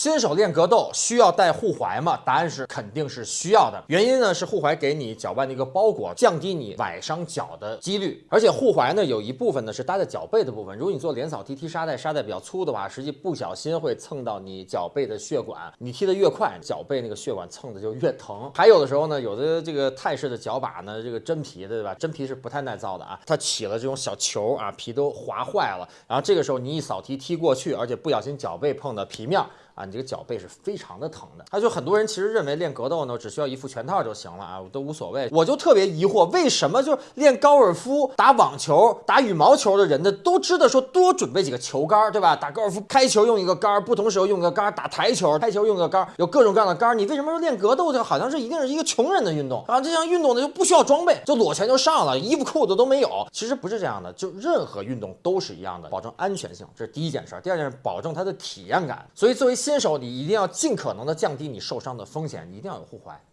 新手练格斗需要带护踝吗？答案是肯定是需要的。原因呢是护踝给你脚腕的一个包裹，降低你崴伤脚的几率。而且护踝呢有一部分呢是搭在脚背的部分。如果你做连扫踢踢沙袋，沙袋比较粗的话，实际不小心会蹭到你脚背的血管。你踢得越快，脚背那个血管蹭的就越疼。还有的时候呢，有的这个泰式的脚把呢，这个真皮的对吧？真皮是不太耐造的啊，它起了这种小球啊，皮都划坏了。然后这个时候你一扫踢踢过去，而且不小心脚背碰到皮面。啊，你这个脚背是非常的疼的。他就很多人其实认为练格斗呢，只需要一副拳套就行了啊，我都无所谓。我就特别疑惑，为什么就练高尔夫、打网球、打羽毛球的人呢，都知道说多准备几个球杆，对吧？打高尔夫开球用一个杆，不同时候用一个杆；打台球开球用个杆，有各种各样的杆。你为什么说练格斗就好像是一定是一个穷人的运动啊？这项运动呢就不需要装备，就裸拳就上了，衣服裤子都没有。其实不是这样的，就任何运动都是一样的，保证安全性，这是第一件事。第二件事，保证它的体验感。所以作为新新手，你一定要。尽可能的降低你受伤的风险，你一定要有护踝。